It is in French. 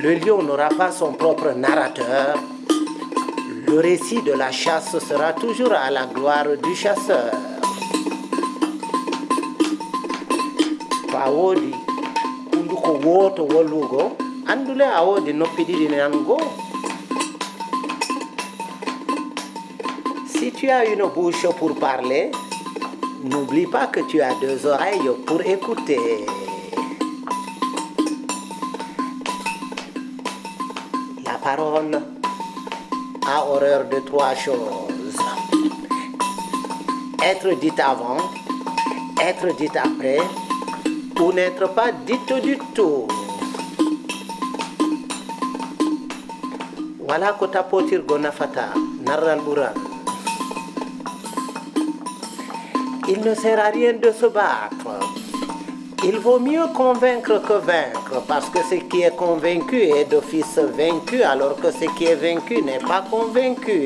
Le lion n'aura pas son propre narrateur. Le récit de la chasse sera toujours à la gloire du chasseur. si tu as une bouche pour parler n'oublie pas que tu as deux oreilles pour écouter parole a horreur de trois choses être dit avant être dit après ou n'être pas dite du tout. Voilà kota potir gonafata narral buran. Il ne sert à rien de se battre. Il vaut mieux convaincre que vaincre, parce que ce qui est convaincu est d'office vaincu, alors que ce qui est vaincu n'est pas convaincu.